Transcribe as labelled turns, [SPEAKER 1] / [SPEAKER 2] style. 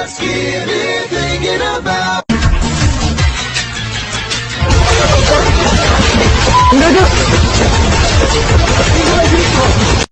[SPEAKER 1] Thanksgiving thinking about.